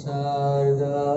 शारदावा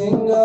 Senhor.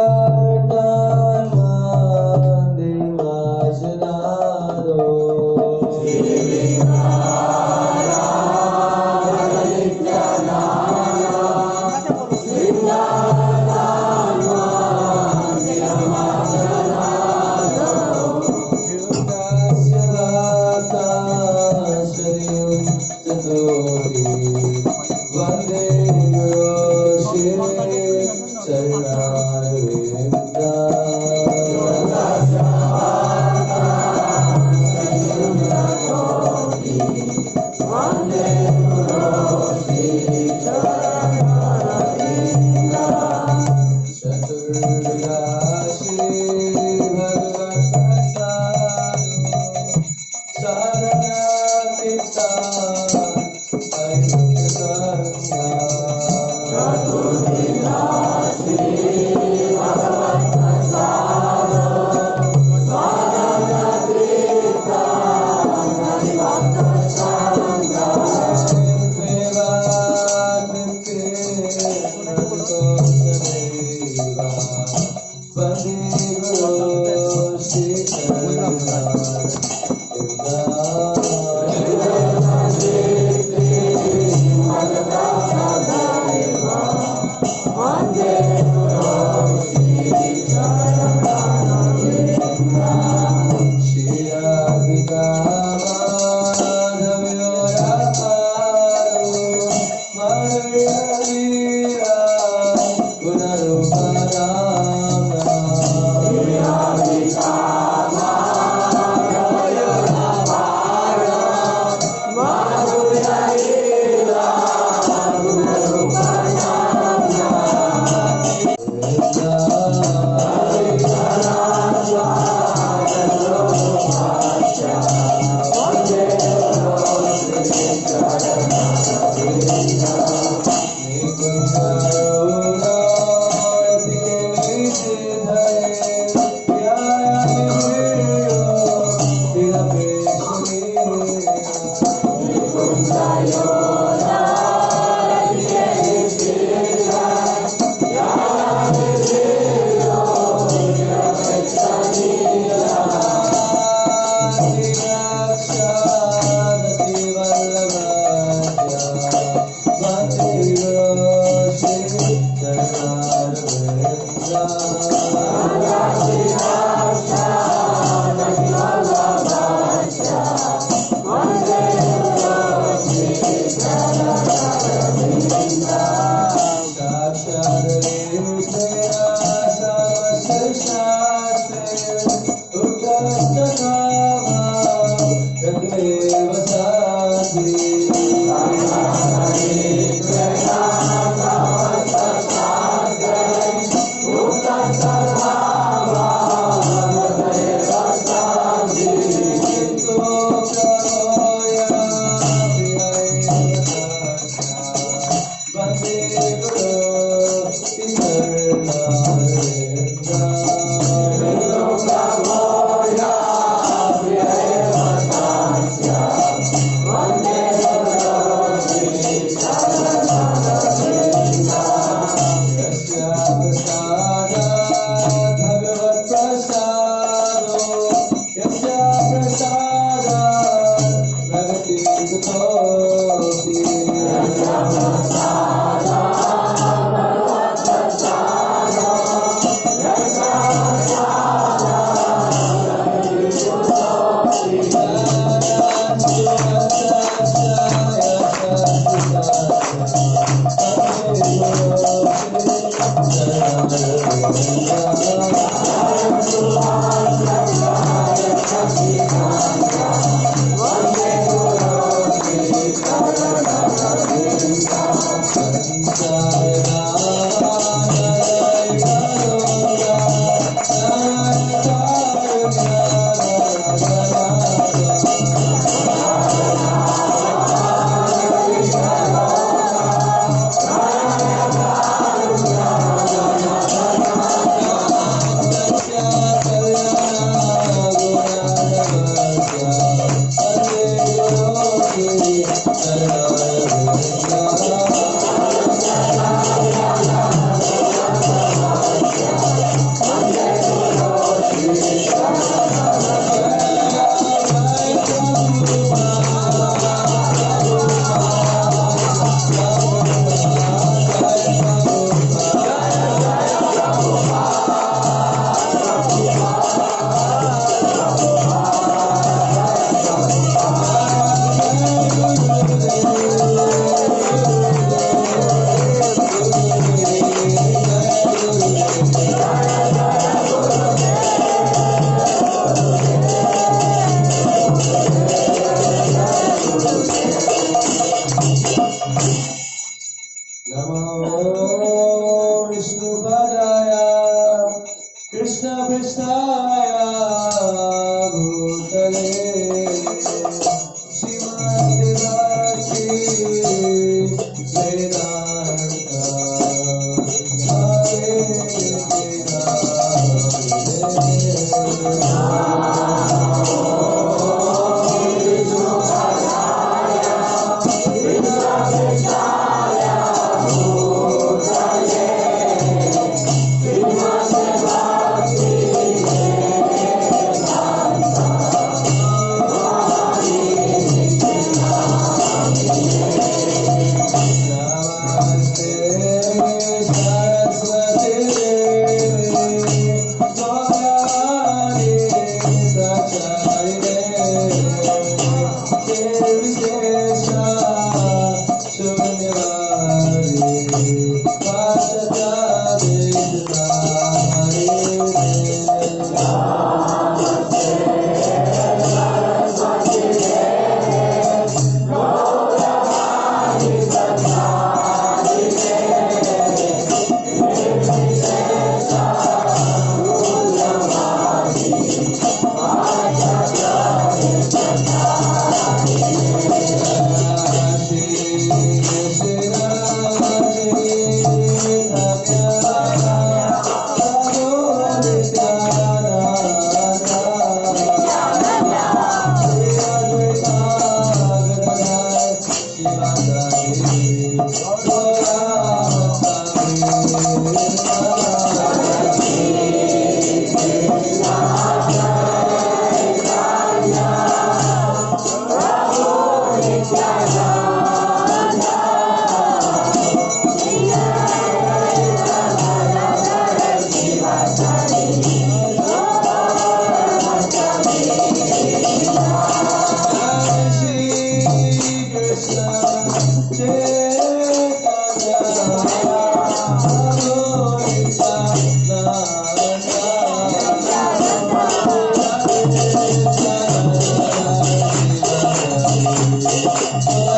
ど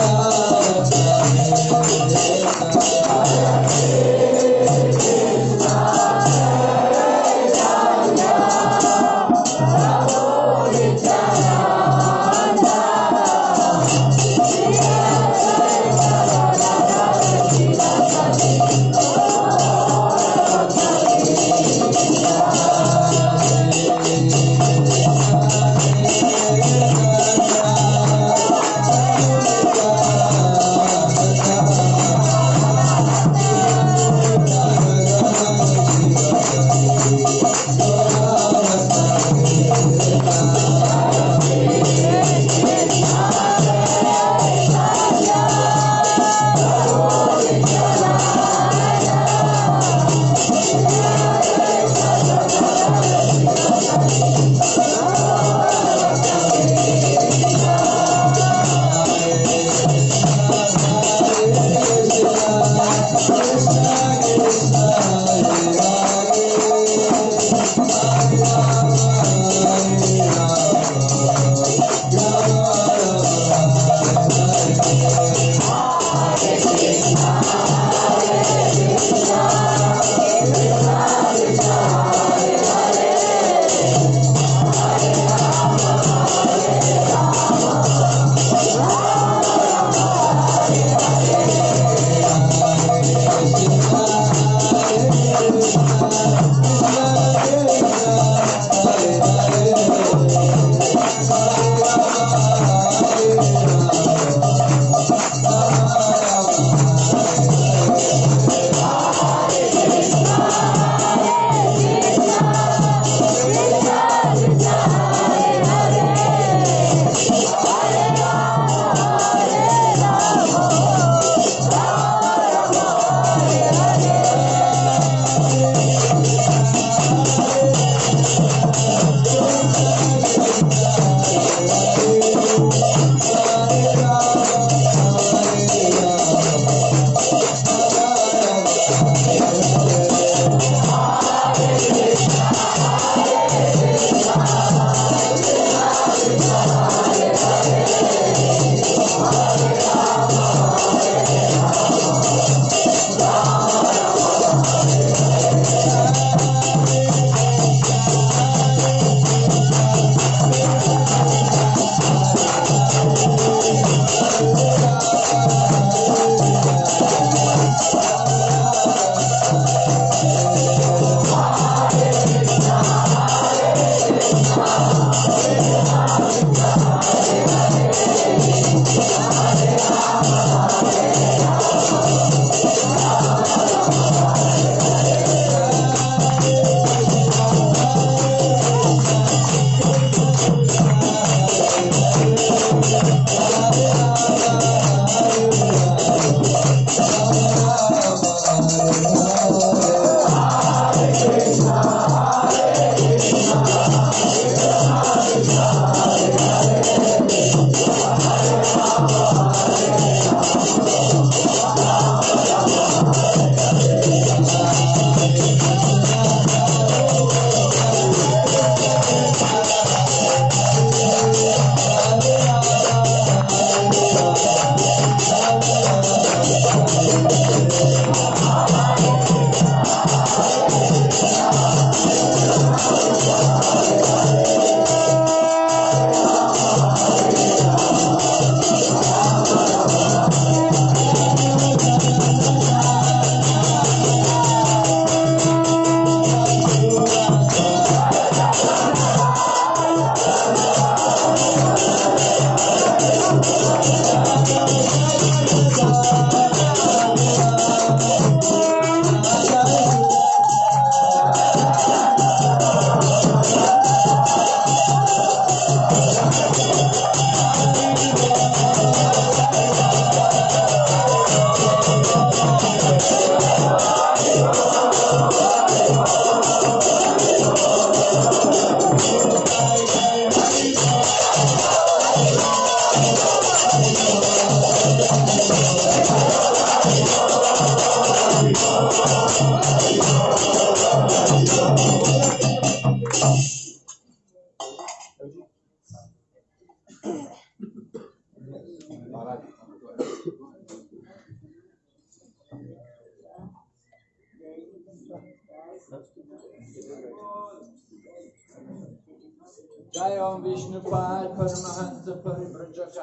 う?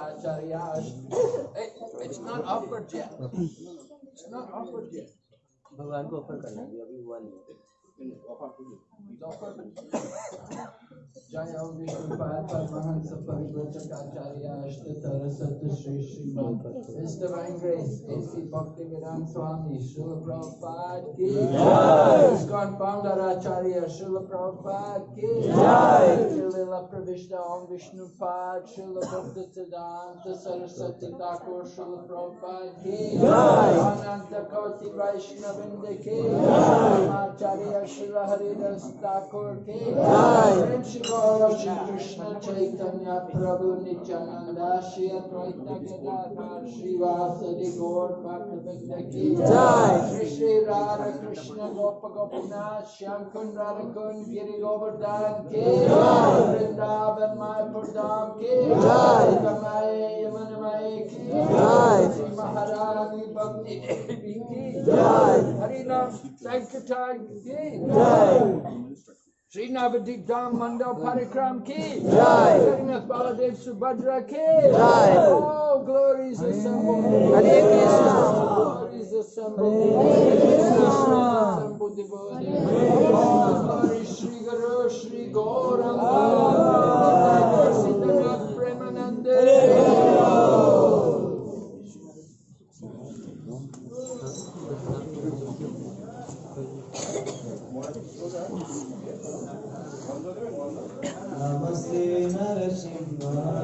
Paribrajakacharyas. Hey, it's not offered yet. It's not offered yet. भगवान को offer करना है अभी हुआ नहीं His Divine Grace, A.C. Bhaktivedanta Swami, Srila Prabhupada Ki. ISKCON Founder Acharya, Srila Prabhupada Ki. Srila Pravishta Om Vishnu Pad, Srila Bhakta Siddhanta Saraswati Thakur, Srila Prabhupada Ki. Ananta Koti Vaishnavinda Ki. Acharya Srila Haridas Thakur Ki. Prem Shri Gaura Shri Krishna Chaitanya Prabhu Nityananda Shri Advaita Gadadhar Shri Vasadi Gaur Bhaktivedanta Ki. Shri Shri Radha Krishna Gopa Gopinath Shyam Kund Radha Kund Giri Govardhan Ki. Vrindavan Mayapur Dham Ki. Kamaye Yamanamaye Ki. Shri Maharani Bhakti Devi Ki. Harinam Sankirtan Ki. Sri Navadvip Dham Mandal Parikram Ki. Jai. Jagannath Baladev Subhadra Ki. Jai. Oh, glories assembled. Hare Krishna. Glories assembled. Hare Krishna. Oh, glory Sri Guru Sri Gauranga. Amém.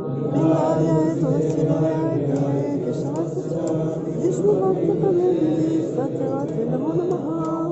Krishna Sutta, Vishnu Bhakta Pramodhi, Satyavati Namo Namaha.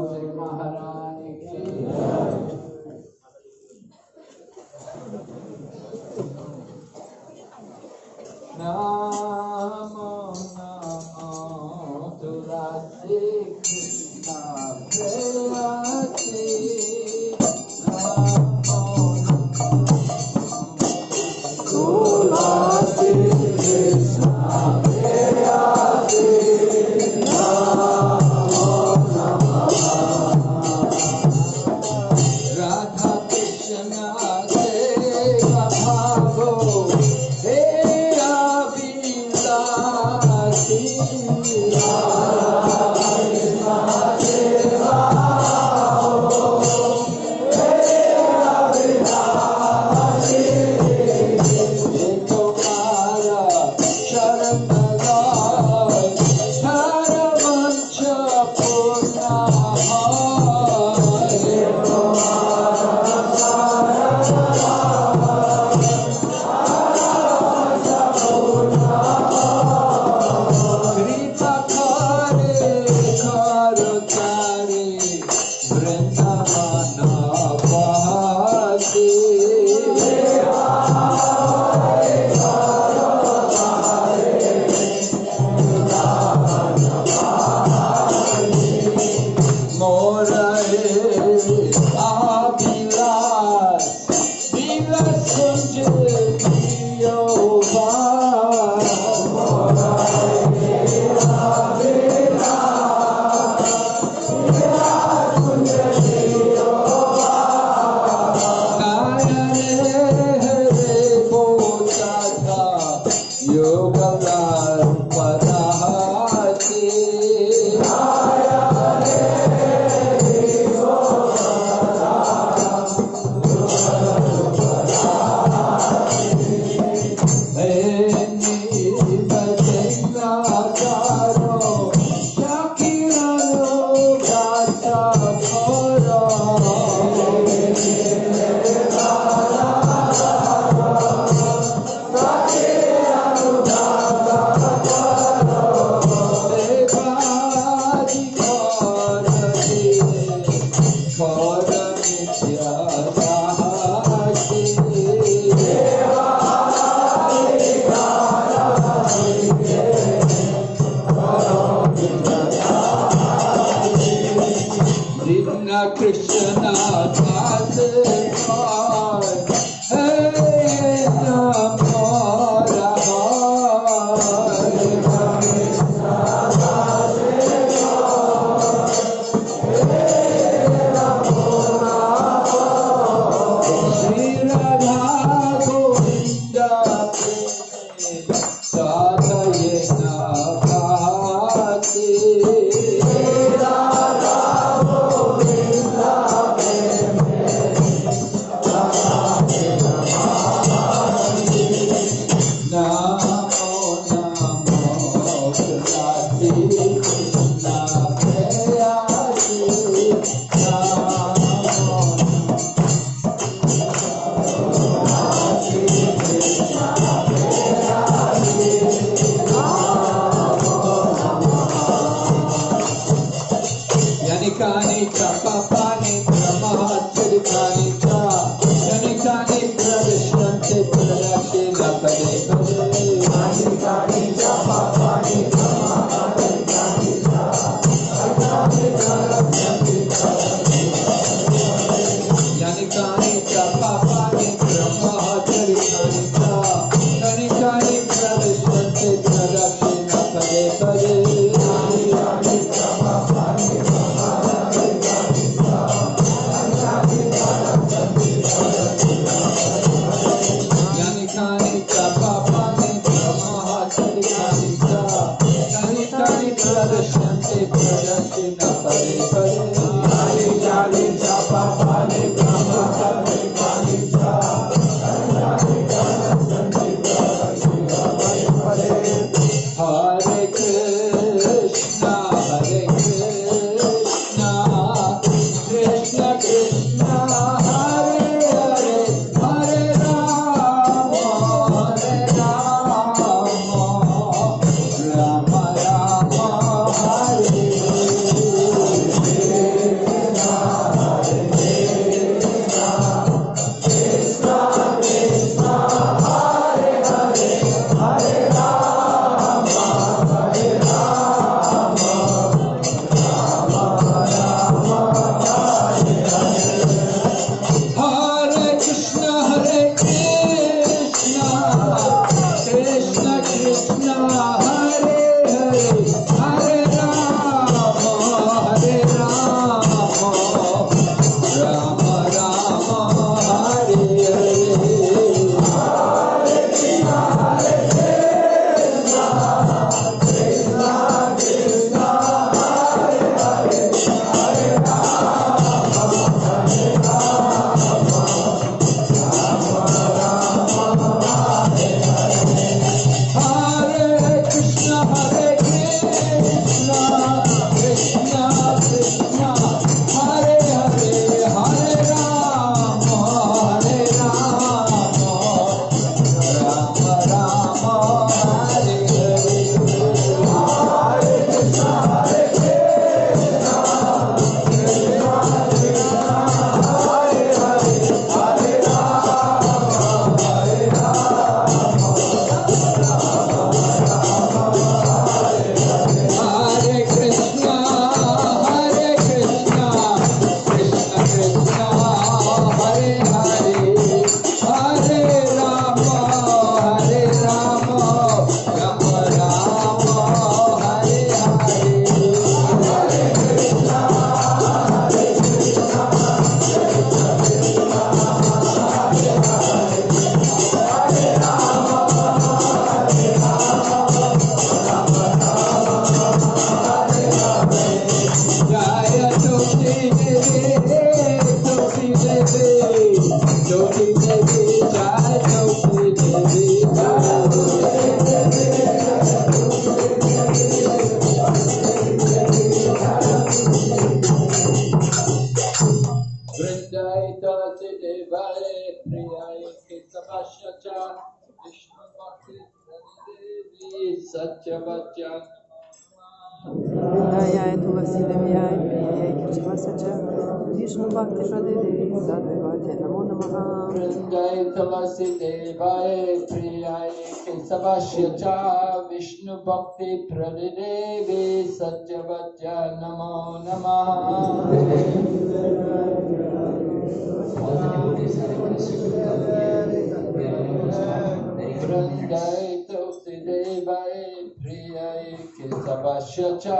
Jai Tosti Devai Priyai Kesavashyacha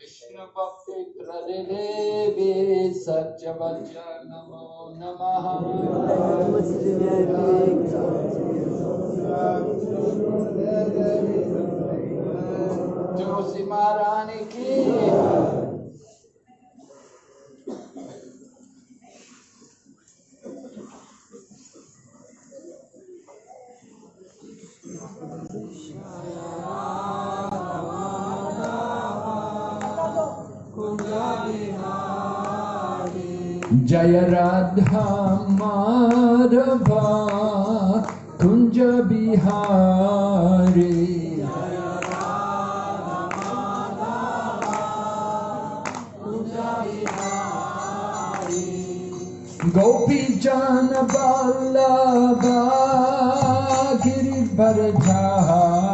Vishnu Bhakti Tradevi Satchavacha Namo Namaha Tulsi Maharani Ki जय राधा माधवा कुंज बिहारी। गोपी जान बाला गिरी बर Jha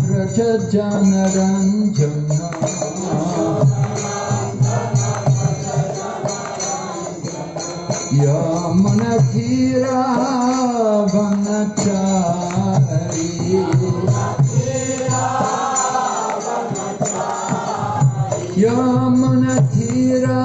Braja Janaranjana Yamanakira Vanachari Yamanatira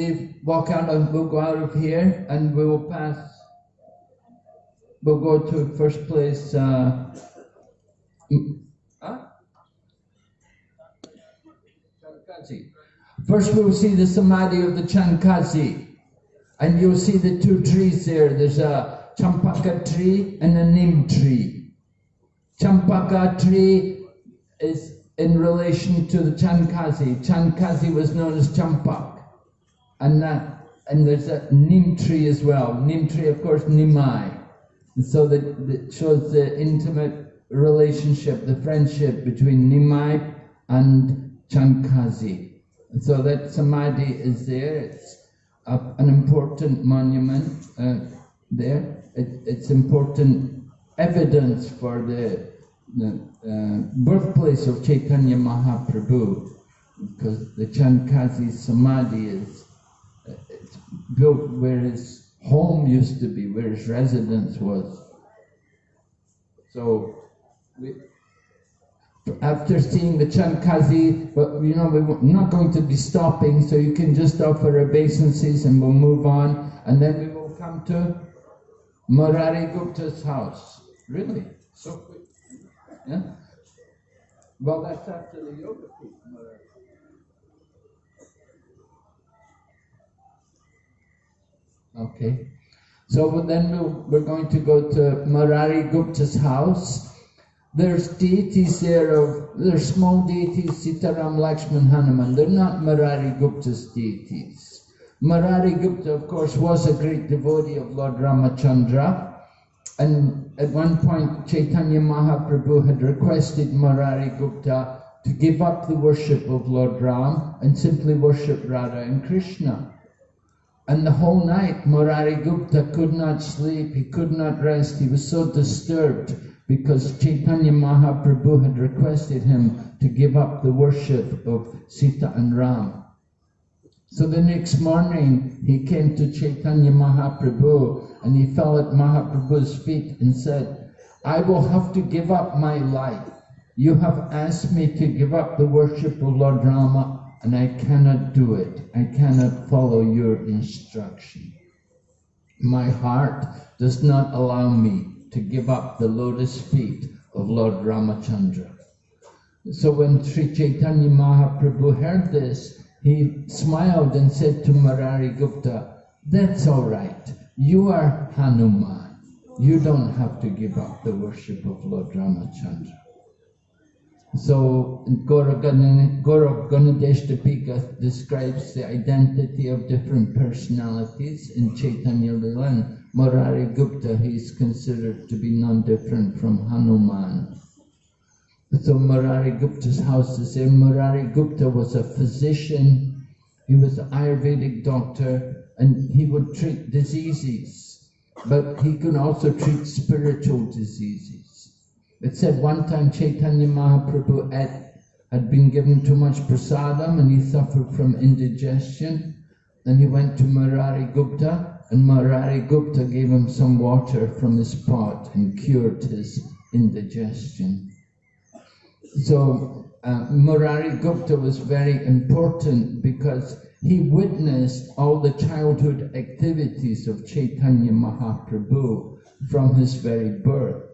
leave, walk out we'll go out of here, and we will pass. We'll go to first place. Uh. First, we'll see the samadhi of the Chankazi, and you'll see the two trees there. There's a champaka tree and a nim tree. Champaka tree is in relation to the Chankazi. Chankazi was known as Champak. And that, and there's a nim tree as well. Nim tree, of course, Nimai. And so that, that shows the intimate relationship, the friendship between Nimai and Chankazi. And so that samadhi is there. It's a, an important monument uh, there. It, it's important evidence for the the uh, birthplace of Chaitanya Mahaprabhu, because the Chankazi Samadhi is built where his home used to be, where his residence was. So, we, after seeing the Chankazi, but you know, we're not going to be stopping, so you can just offer obeisances and we'll move on, and then we will come to Murari Gupta's house. Really? So quick. Yeah? Well, that's after the Yoga Peeth, Murari. Okay. So then we're going to go to Murari Gupta's house. There's deities there of, there's small deities, Sitaram, Lakshman, Hanuman. They're not Murari Gupta's deities. Murari Gupta, of course, was a great devotee of Lord Ramachandra. And at one point, Chaitanya Mahaprabhu had requested Murari Gupta to give up the worship of Lord Ram and simply worship Radha and Krishna. And the whole night, Murari Gupta could not sleep, he could not rest, he was so disturbed because Chaitanya Mahaprabhu had requested him to give up the worship of Sita and Ram. So the next morning, he came to Chaitanya Mahaprabhu and he fell at Mahaprabhu's feet and said, I will have to give up my life. You have asked me to give up the worship of Lord Rama and I cannot do it. I cannot follow your instruction. My heart does not allow me to give up the lotus feet of Lord Ramachandra. So when Sri Chaitanya Mahaprabhu heard this, he smiled and said to Murari Gupta, That's all right. You are Hanuman. You don't have to give up the worship of Lord Ramachandra. So Gaurav Ganadeshtapika describes the identity of different personalities in Chaitanya Lila and Murari Gupta he is considered to be non-different from Hanuman. So Murari Gupta's house is there. Murari Gupta was a physician, he was an Ayurvedic doctor and he would treat diseases, but he could also treat spiritual diseases. It said one time Chaitanya Mahaprabhu had, had been given too much prasadam and he suffered from indigestion. Then he went to Murari Gupta and Murari Gupta gave him some water from his pot and cured his indigestion. So uh, Murari Gupta was very important because he witnessed all the childhood activities of Chaitanya Mahaprabhu from his very birth.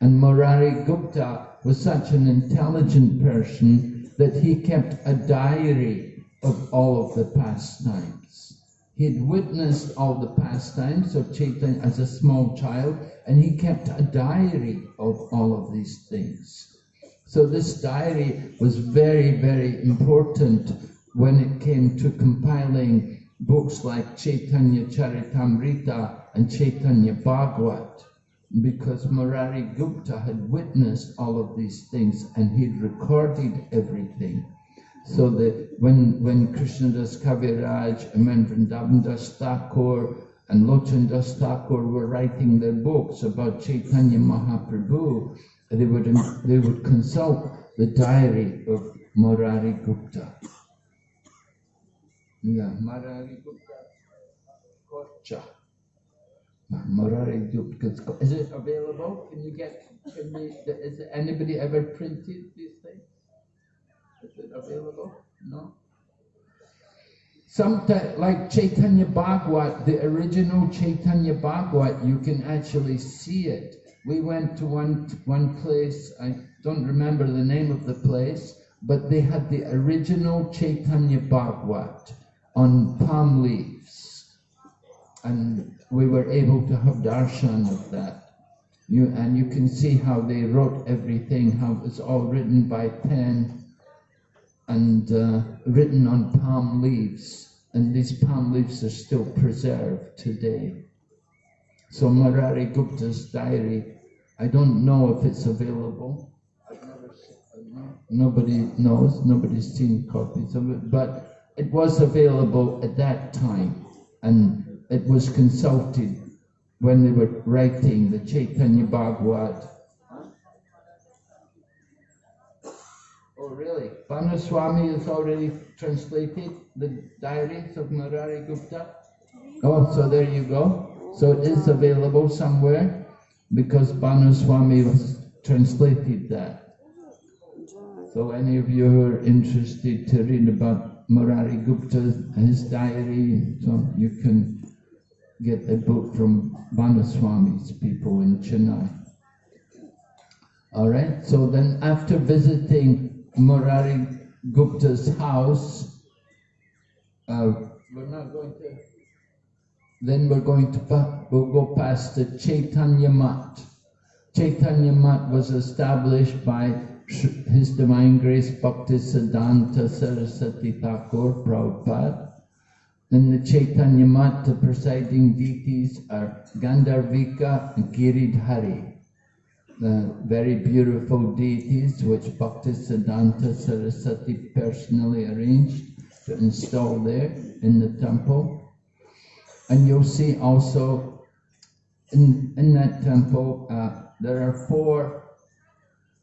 And Murari Gupta was such an intelligent person that he kept a diary of all of the pastimes. He had witnessed all the pastimes of Chaitanya as a small child, and he kept a diary of all of these things. So this diary was very, very important when it came to compiling books like Chaitanya Charitamrita and Chaitanya Bhagavat because Murari Gupta had witnessed all of these things and he'd recorded everything. So that when, when Krishnadas Kaviraj and when Das Thakur and Lochan Das Thakur were writing their books about Chaitanya Mahaprabhu, they would, they would consult the diary of Murari Gupta. Yeah, Murari Gupta Kocha. Is it available? Can you get, can we, is anybody ever printed these things? Is it available? No? Sometimes, like Chaitanya Bhagavat, the original Chaitanya Bhagavat, you can actually see it. We went to one, one place, I don't remember the name of the place, but they had the original Chaitanya Bhagavat on palm leaves. And we were able to have darshan of that. You, and you can see how they wrote everything, how it was all written by pen and uh, written on palm leaves. And these palm leaves are still preserved today. So Murari Gupta's diary, I don't know if it's available. Nobody knows, nobody's seen copies of it, but it was available at that time. And it was consulted when they were writing the Chaitanya Bhagavat. Oh, really? Bhanu Swami has already translated the diaries of Murari Gupta? Oh, so there you go. So it is available somewhere because Bhanu Swami has translated that. So any of you who are interested to read about Murari Gupta, his diary, so you can get a book from Bhanu Swami's people in Chennai. All right, so then after visiting Murari Gupta's house, uh, we're not going to, then we're going to, we'll go past the Chaitanya Mat. Chaitanya Mat was established by His Divine Grace Bhaktisiddhanta Saraswati Thakur Prabhupada in the Chaitanya Mat, presiding deities are Gandharvika and Giridhari, the very beautiful deities which Bhaktisiddhanta Saraswati personally arranged to install there in the temple. And you'll see also in, in that temple, uh, there are four,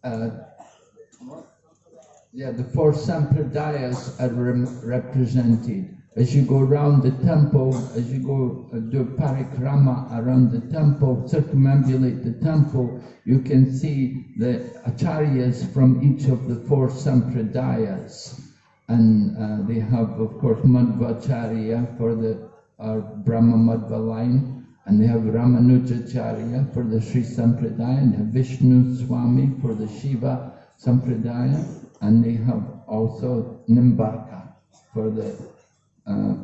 uh, yeah, the four sampradayas are re represented. As you go around the temple, as you go uh, do parikrama around the temple, circumambulate the temple, you can see the acharyas from each of the four sampradayas. And uh, they have, of course, Madhvacharya for the uh, Brahma Madhva line, and they have Ramanujacharya for the Sri Sampradaya, and they have Vishnu Swami for the Shiva Sampradaya, and they have also Nimbarka for the uh,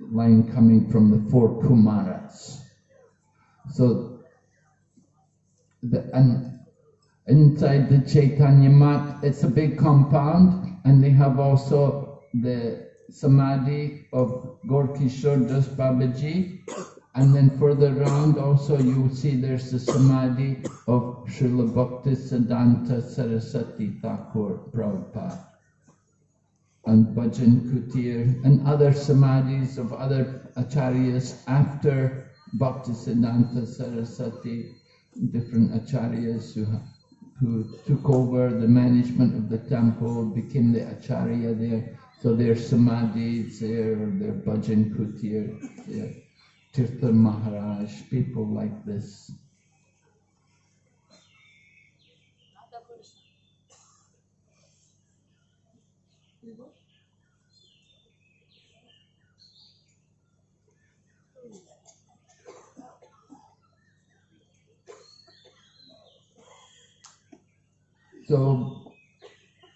line coming from the four Kumaras. So, the, and inside the Chaitanya Mat, it's a big compound, and they have also the samadhi of Gorkishore Das Babaji, and then further round also you see there's the samadhi of Srila Bhakti Siddhanta Saraswati Thakur Prabhupada and Bhajan Kutir and other samadhis of other acharyas after Bhakti Siddhanta Saraswati, different acharyas who, who took over the management of the temple, became the acharya there. So their samadhis there, their Bhajan Kutir, their Tirtha Maharaj, people like this. So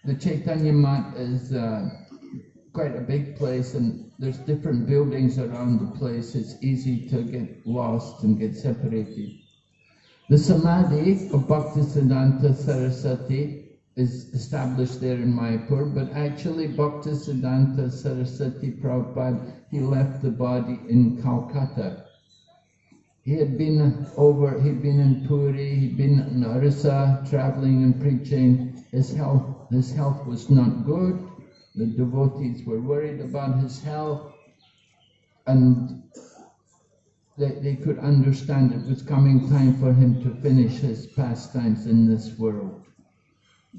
the Chaitanya Mat is uh, quite a big place and there's different buildings around the place. It's easy to get lost and get separated. The Samadhi of Bhaktisiddhanta Saraswati is established there in Mayapur, but actually Bhaktisiddhanta Saraswati Prabhupada, he left the body in Calcutta. He had been over, he'd been in Puri, he'd been in Orissa, traveling and preaching. His health, his health was not good. The devotees were worried about his health and they, they could understand it was coming time for him to finish his pastimes in this world.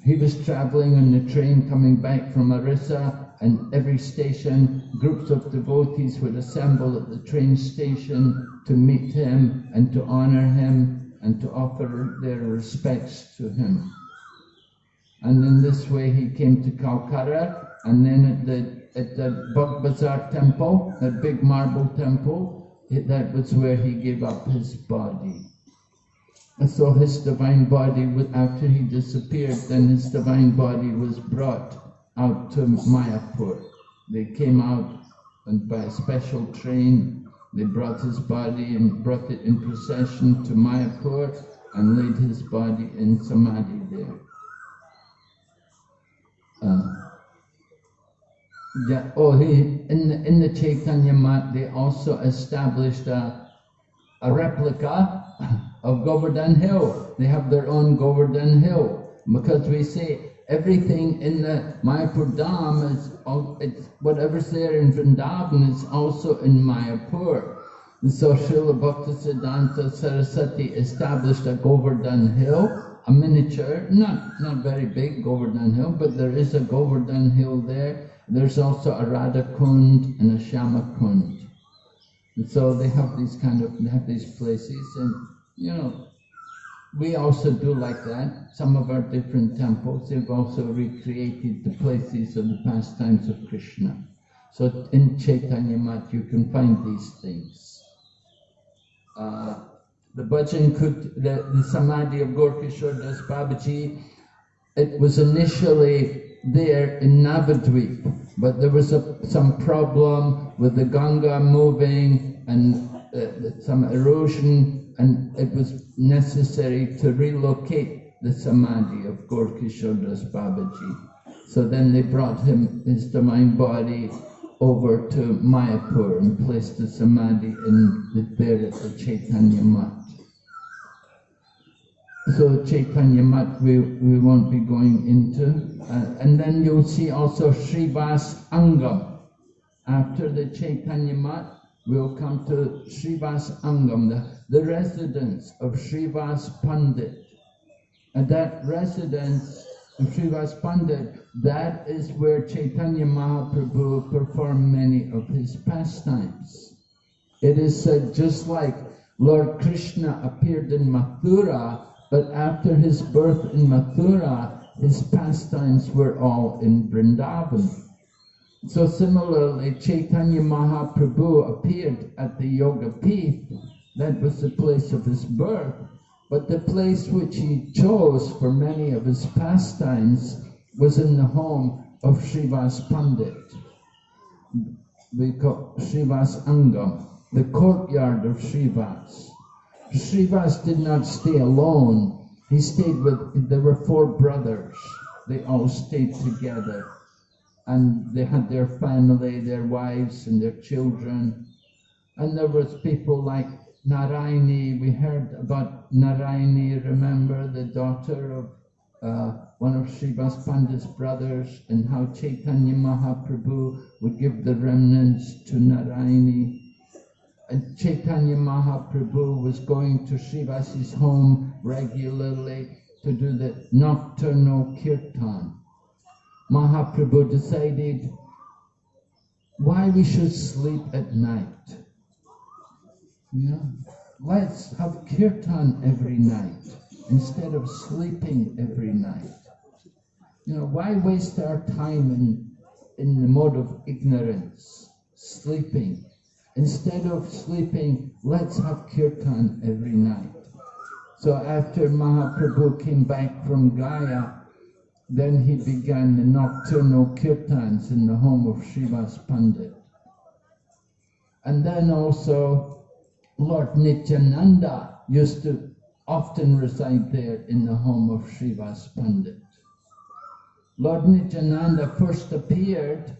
He was traveling on the train coming back from Orissa and every station, groups of devotees would assemble at the train station to meet him and to honor him and to offer their respects to him. And in this way he came to Calcutta and then at the, at the Bagbazar temple, that big marble temple, it, that was where he gave up his body. And so his divine body, after he disappeared, then his divine body was brought out to Mayapur. They came out and by a special train, they brought his body and brought it in procession to Mayapur and laid his body in Samadhi there. Uh, yeah, oh, he, in the, in the Chaitanya Mat, they also established a, a replica of Govardhan Hill. They have their own Govardhan Hill because we say everything in the Mayapur Dham is it's whatever's there in Vrindavan is also in Mayapur. And so Srila Bhaktisiddhanta Saraswati established a Govardhan Hill, a miniature, not, not very big Govardhan Hill, but there is a Govardhan Hill there. There's also a Radha Kund and a Shyama Kund. And so they have these kind of, they have these places and, you know, we also do like that. Some of our different temples, they've also recreated the places of the pastimes of Krishna. So in Chaitanya Mat, you can find these things. Uh, the bhajan could, the, the samadhi of Gorkishore Das Babaji, it was initially there in Navadvip, but there was a, some problem with the Ganga moving and uh, some erosion and it was necessary to relocate the samadhi of Gorkishore Das Babaji. So then they brought him, his divine body, over to Mayapur and placed the samadhi in the, there at the Chaitanya Mat. So Chaitanya Mat we, we won't be going into. Uh, and then you'll see also Srivas Angan. After the Chaitanya Mat, we'll come to Srivas Angan, the the residence of Srivas Pandit. And that residence of Srivas Pandit, that is where Chaitanya Mahaprabhu performed many of his pastimes. It is said just like Lord Krishna appeared in Mathura, but after his birth in Mathura, his pastimes were all in Vrindavan. So similarly, Chaitanya Mahaprabhu appeared at the Yoga Peeth, that was the place of his birth. But the place which he chose for many of his pastimes was in the home of Srivas Pandit. we call Srivas Angan, the courtyard of Srivas. Srivas did not stay alone. He stayed with, there were four brothers. They all stayed together. And they had their family, their wives and their children. And there was people like Narayani, We heard about Narayani, remember, the daughter of uh, one of Srivas Pandit's brothers, and how Chaitanya Mahaprabhu would give the remnants to Narayani. And Chaitanya Mahaprabhu was going to Srivas's home regularly to do the nocturnal kirtan. Mahaprabhu decided why we should sleep at night. Know, let's have kirtan every night instead of sleeping every night. You know, why waste our time in, in the mode of ignorance, sleeping? Instead of sleeping, let's have kirtan every night. So after Mahaprabhu came back from Gaya, then he began the nocturnal kirtans in the home of Srivas Pandit. And then also Lord Nityananda used to often reside there in the home of Srivas Pandit. Lord Nityananda first appeared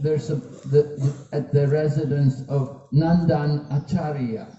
a, the, at the residence of Nandan Acharya.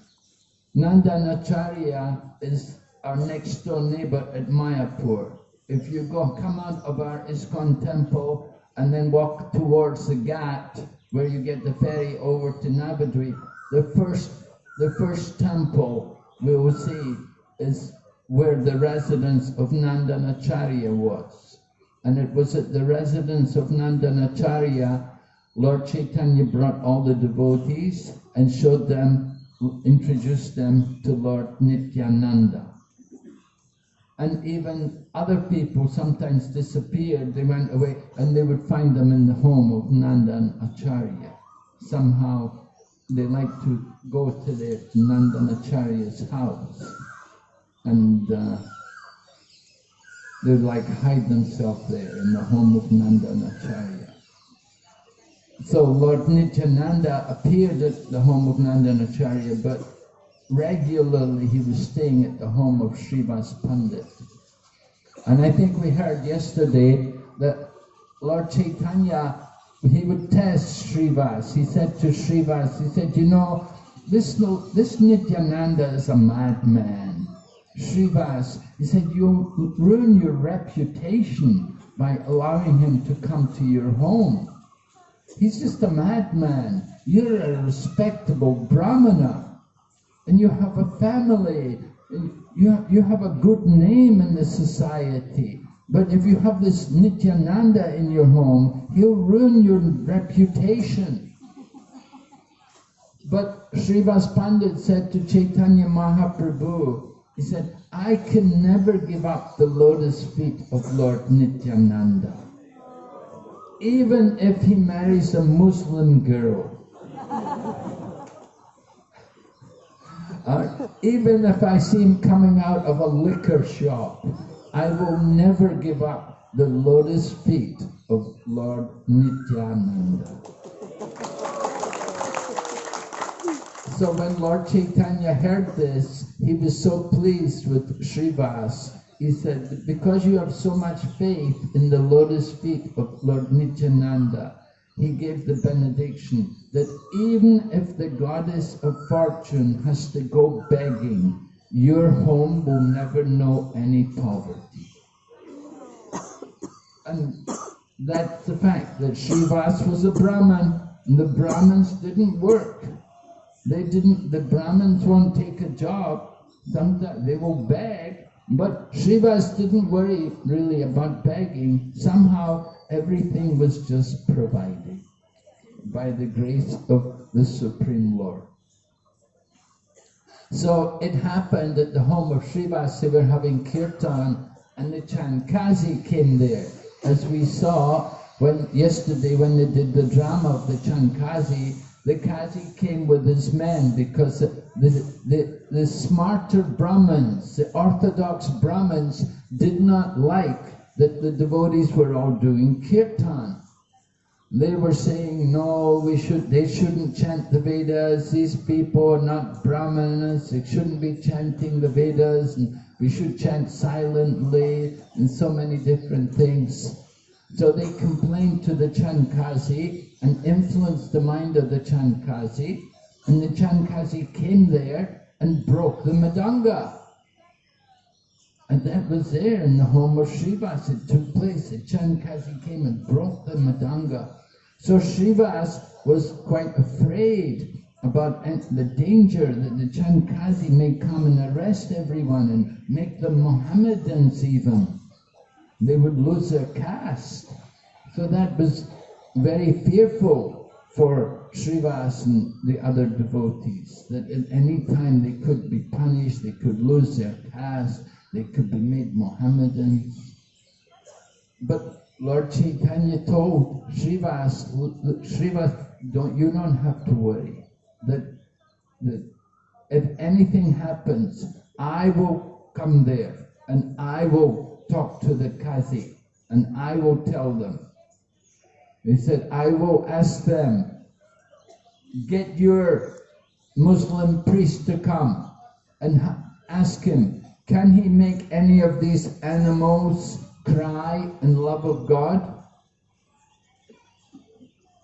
Nandan Acharya is our next door neighbor at Mayapur. If you go come out of our ISKCON temple and then walk towards the Ghat, where you get the ferry over to Navadvip, the first the first temple we will see is where the residence of Nandanacharya was. And it was at the residence of Nandanacharya, Lord Chaitanya brought all the devotees and showed them, introduced them to Lord Nityananda and even other people sometimes disappeared, they went away, and they would find them in the home of Nandan Acharya. Somehow they like to go to their Nandan Acharya's house, and uh, they like hide themselves there in the home of Nandan Acharya. So Lord Nityananda appeared at the home of Nandan Acharya, but regularly he was staying at the home of Srivas Pandit. And I think we heard yesterday that Lord Chaitanya, he would test Srivas. He said to Srivas, he said, you know, this, this Nityananda is a madman. Srivas, he said, you'll ruin your reputation by allowing him to come to your home. He's just a madman. You're a respectable brahmana and you have a family, you, you have a good name in the society. But if you have this Nityananda in your home, he'll ruin your reputation. But Srivas Pandit said to Chaitanya Mahaprabhu, he said, I can never give up the lotus feet of Lord Nityananda. Even if he marries a Muslim girl. Uh, even if I see him coming out of a liquor shop, I will never give up the lotus feet of Lord Nityananda. So when Lord Chaitanya heard this, he was so pleased with Srivas. He said, because you have so much faith in the lotus feet of Lord Nityananda, he gave the benediction that even if the goddess of fortune has to go begging, your home will never know any poverty. And that's the fact that Srivas was a Brahman, and the Brahmins didn't work. They didn't, the Brahmins won't take a job, sometimes they will beg, but Srivas didn't worry really about begging. Somehow everything was just provided by the grace of the Supreme Lord. So it happened at the home of Srivas, they were having kirtan and the Chankazi came there. As we saw when yesterday when they did the drama of the Chankazi, the Kazi came with his men because the, the, the, the smarta Brahmins, the orthodox Brahmins, did not like that the devotees were all doing kirtan. They were saying, no, we should, they shouldn't chant the Vedas. These people are not brahmanas. They shouldn't be chanting the Vedas. And we should chant silently and so many different things. So they complained to the Chankazi and influenced the mind of the Chankazi. And the Chankazi came there and broke the mridanga. And that was there in the home of Srivas. It took place. The Chankazi came and brought the mridanga. So Srivas was quite afraid about the danger that the Chankazi may come and arrest everyone and make them Mohammedans even. They would lose their caste. So that was very fearful for Srivas and the other devotees, that at any time they could be punished, they could lose their caste, they could be made Mohammedans. But Lord Chaitanya told Srivas, Srivas, don't, you don't have to worry. That, that if anything happens, I will come there and I will talk to the Kazi and I will tell them. He said, I will ask them, get your Muslim priest to come and ask him, can he make any of these animals cry in love of God?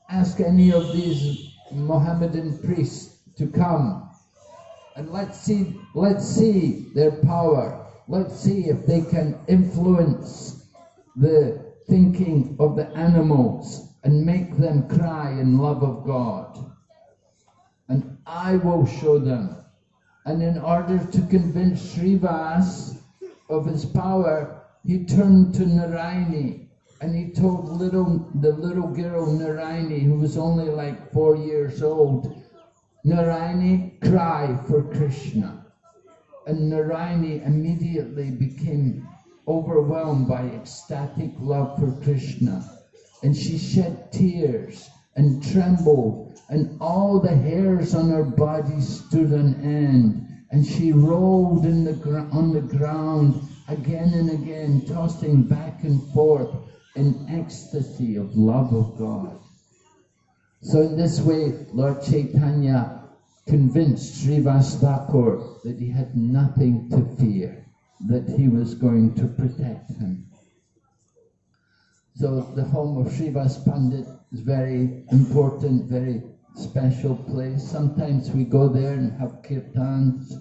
Ask any of these Mohammedan priests to come and let's see, let's see their power. Let's see if they can influence the thinking of the animals and make them cry in love of God. And I will show them. And in order to convince Srivas of his power, he turned to Narayani and he told little the little girl Narayani, who was only like four years old, Narayani, cry for Krishna. And Narayani immediately became overwhelmed by ecstatic love for Krishna. And she shed tears and trembled, and all the hairs on her body stood on end. And she rolled in the on the ground again and again, tossing back and forth in ecstasy of love of God. So in this way, Lord Chaitanya convinced Srivas Thakur that he had nothing to fear, that he was going to protect him. So the home of Srivas Pandit is very important, very special place. Sometimes we go there and have kirtans.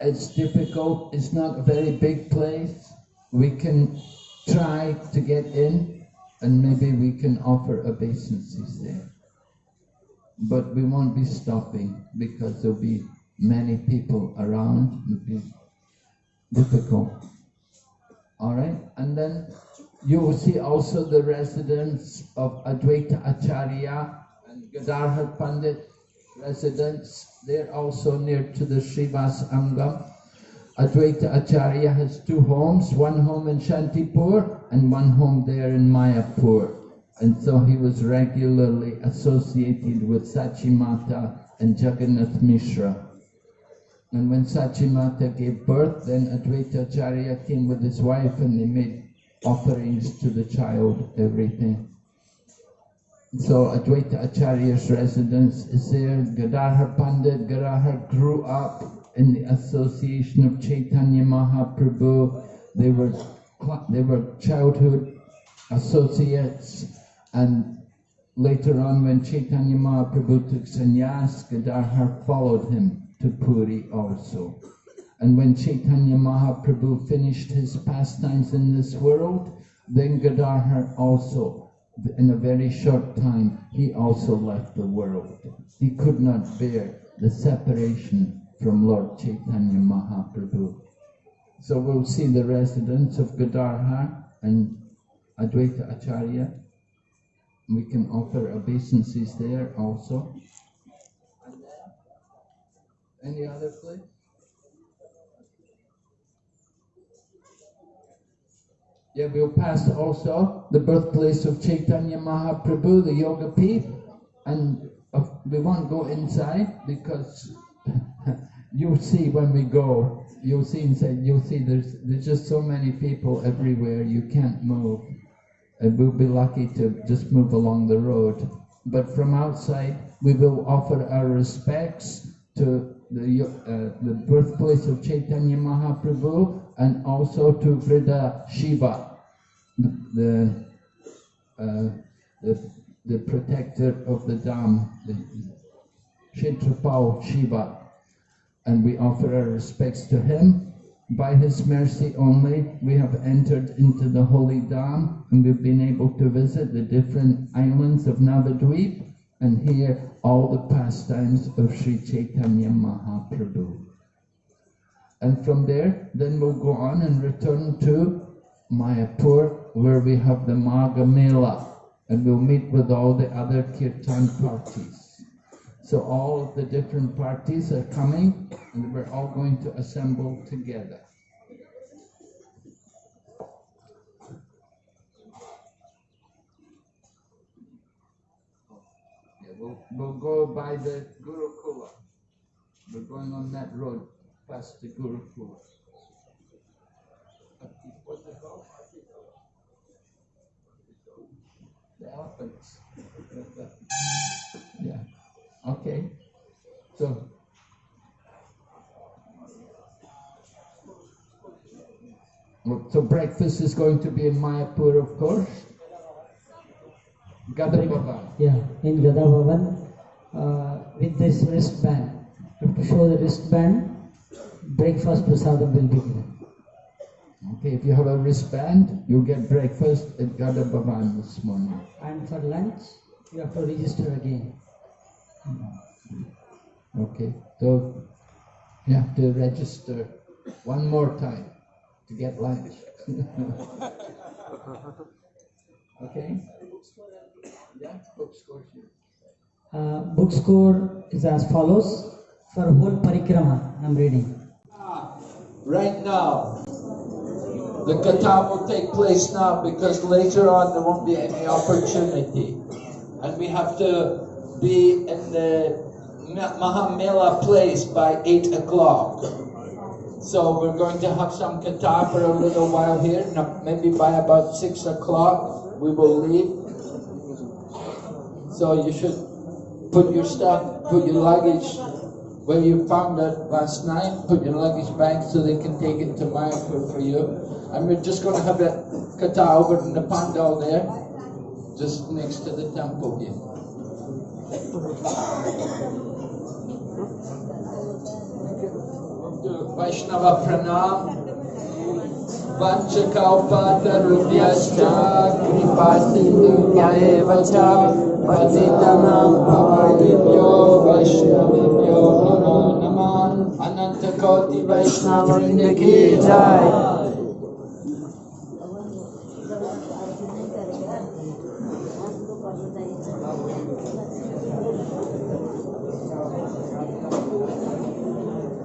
It's difficult, it's not a very big place. We can try to get in and maybe we can offer obeisances there. But we won't be stopping because there'll be many people around. It'll be difficult. Alright, and then you will see also the residence of Advaita Acharya and Gadadhar Pandit residence. They're also near to the Srivas Angan. Advaita Acharya has two homes, one home in Shantipur and one home there in Mayapur. And so he was regularly associated with Sachimata and Jagannath Mishra. And when Sachimata gave birth, then Advaita Acharya came with his wife and they made offerings to the child, everything. So Advaita Acharya's residence is there. Gadadhar Pandit, Gadadhar grew up in the association of Chaitanya Mahaprabhu. They were, they were childhood associates and later on when Chaitanya Mahaprabhu took sannyas, Gadadhar followed him to Puri also. And when Chaitanya Mahaprabhu finished his pastimes in this world, then Gadadhar also, in a very short time, he also left the world. He could not bear the separation from Lord Chaitanya Mahaprabhu. So we'll see the residence of Gadadhar and Advaita Acharya. We can offer obeisances there also. Any other place? Yeah, we'll pass also the birthplace of Chaitanya Mahaprabhu, the Yoga Peeth, and uh, we won't go inside because you'll see when we go, you'll see inside, you'll see there's, there's just so many people everywhere, you can't move. and we'll be lucky to just move along the road. But from outside, we will offer our respects to the, uh, the birthplace of Chaitanya Mahaprabhu and also to Vriddha Shiva, the, uh, the, the protector of the dham, the Kshetrapal Shiva. And we offer our respects to him. By his mercy only, we have entered into the holy dham and we've been able to visit the different islands of Navadvip and hear all the pastimes of Sri Chaitanya Mahaprabhu. And from there, then we'll go on and return to Mayapur, where we have the Magha Mela, and we'll meet with all the other kirtan parties. So all of the different parties are coming, and we're all going to assemble together. We'll, we'll go by the Gurukula. We're going on that road past the it called? The elephants. Yeah, okay. So. So breakfast is going to be in Mayapur, of course. Gadabhavan. Yeah, in Gada Bhavan, uh, with this wristband. You have to show the wristband, breakfast prasadam will be given. Okay, if you have a wristband, you'll get breakfast at Gada Bhavan this morning. And for lunch, you have to register again. Okay, so you have to register one more time to get lunch. okay? Yeah, bookstores here. Uh, book score is as follows. For whole parikrama, I'm reading. Right now, the kata will take place now because later on there won't be any opportunity. And we have to be in the Ma- Mahamela place by 8 o'clock. So we're going to have some kata for a little while here. Maybe by about 6 o'clock we will leave. So you should put your stuff, put your luggage where you found it last night, put your luggage back so they can take it to Mayapur for you. And we're just going to have a kata over in the pandal there, just next to the temple here. Vaishnava Pranam. वक्षकौपातरुभ्यश्च कृपासिन्धुभ्य एव च पतितनां भवादिभ्यो वैष्णवेभ्यो नमो नमः अनंत कोटि वैष्णवृंद जय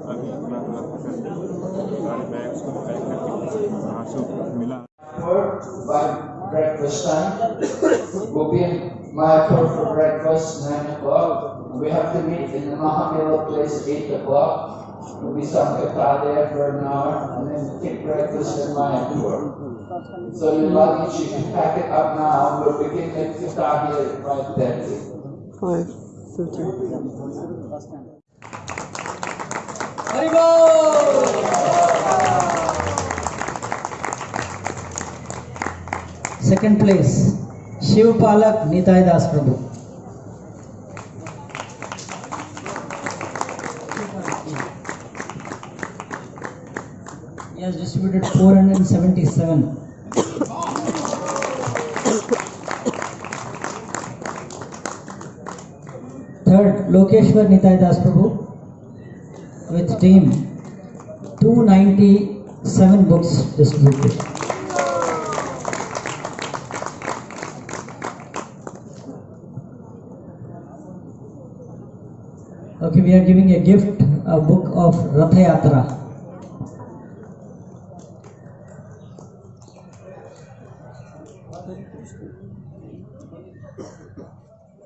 अभी अपना of Milan. Breakfast time. we'll be in Mayapur for breakfast, 9 o'clock. We have to meet in the Mahamela place, 8 o'clock. We'll be sankata there for an hour, and then take breakfast in Mayapur. So your luggage, you can pack it up now. We'll begin the kata here at 5.30. 5.30. Haribol! Second place, Shiv Palak Nitai Das Prabhu. He has distributed 477. Third, Lokeshwar Nitai Das Prabhu with team 297 books distributed. Okay, we are giving a gift, a book of Ratha Yatra.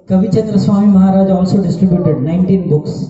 Kavichandra Swami Maharaj also distributed 19 books.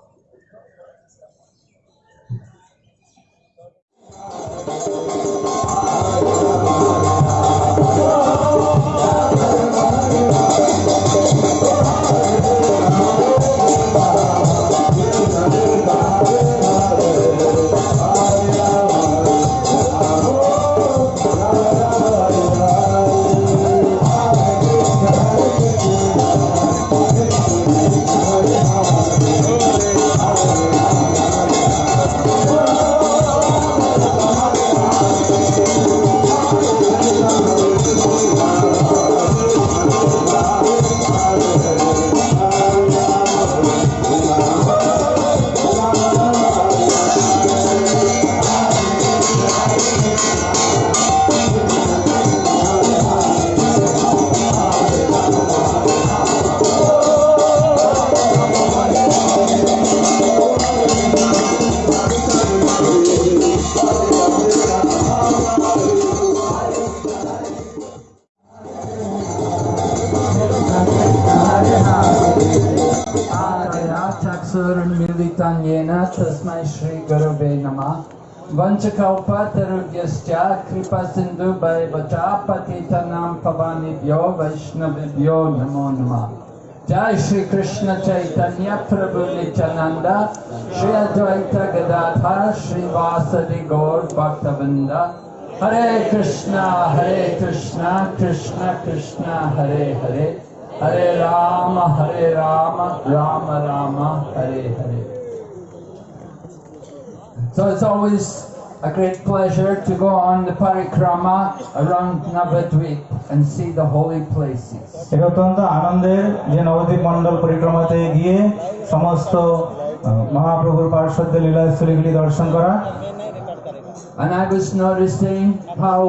वैष्णवेभ्यो नमो नमः जय श्री कृष्ण चैतन्य प्रभु नित्यानंद श्री अद्वैत गदाधर श्रीवासदि गौर भक्तवृंद हरे कृष्णा हरे कृष्णा कृष्ण कृष्ण हरे हरे हरे राम हरे Ram Ram Ram Hare Hare So it's always a great pleasure to go on the parikrama around Navadvip and see the holy places. এটা অত্যন্ত আনন্দের যে নবদ্বীপ মণ্ডল পরিক্রমাতে গিয়ে সমস্ত আহ, মহাপ্রভুর পার্শ্বদ্য লীলাস্থলীগুলি দর্শন করা And I was noticing how,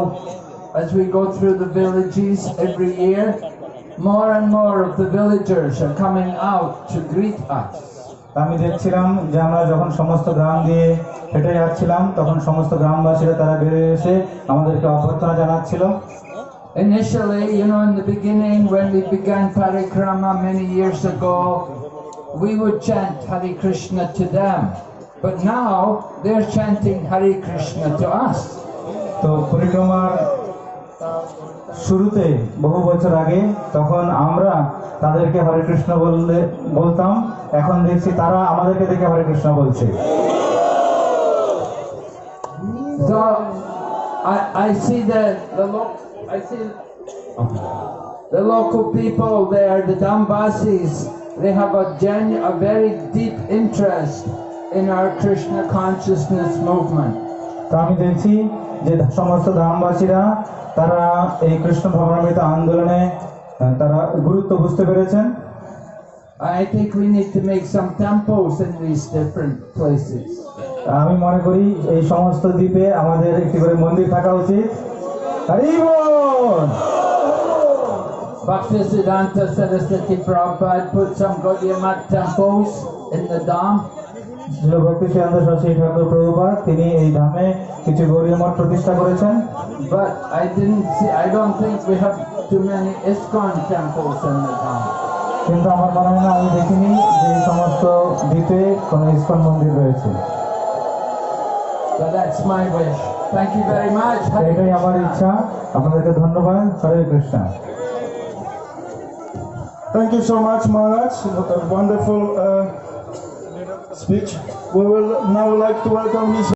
as we go through the villages every year, more and more of the villagers are coming out to greet us. আমি দেখছিলাম যে আমরা যখন সমস্ত গ্রাম দিয়ে হেঁটে যাচ্ছিলাম তখন সমস্ত গ্রামবাসীরা তারা বেরিয়ে এসে আমাদেরকে অভ্যর্থনা জানাচ্ছিল Initially, you know, in the beginning, when we began parikrama many years ago, we would chant Hare Krishna to them. But now, they're chanting Hare Krishna to us. তো পরিক্রমার শুরুতে বহু বছর আগে তখন আমরা তাদেরকে হরে কৃষ্ণ বললে বলতাম এখন দেখছি তারা আমাদেরকে দেখে হরে কৃষ্ণ বলছে So I, I see the the lo- I see the local people there, the Dambasis. They have a gen a very deep interest in our Krishna consciousness movement. তো আমি দেখছি যে সমস্ত গ্রামবাসীরা তারা এই কৃষ্ণ ভবনামৃত আন্দোলনে তারা গুরুত্ব বুঝতে পেরেছেন I think we need to make some temples in these different places. আমি মনে করি এই সমস্ত দ্বীপে আমাদের একটি করে মন্দির থাকা উচিত Bhakti Siddhanta Saraswati Prabhupada put some Gaudiya Math temples in the Dham. Jilo Bhaktisiddhanta Saraswati Thakur Prabhupada, tini ei dhame kichu Gaudiya Math pratishtha korechen. But I didn't see, I don't think we have too many ISKCON temples in the Dham. কিন্তু আমার মনে হয় না আমি দেখিনি যে এই সমস্ত দ্বীপে কোনো ইস্কন মন্দির রয়েছে So that's my wish. Thank you very much. তো Hare এটাই আমার ইচ্ছা আপনাদেরকে ধন্যবাদ হরে Krishna Thank you so much, Maharaj. What a wonderful uh, speech. We will now like to welcome His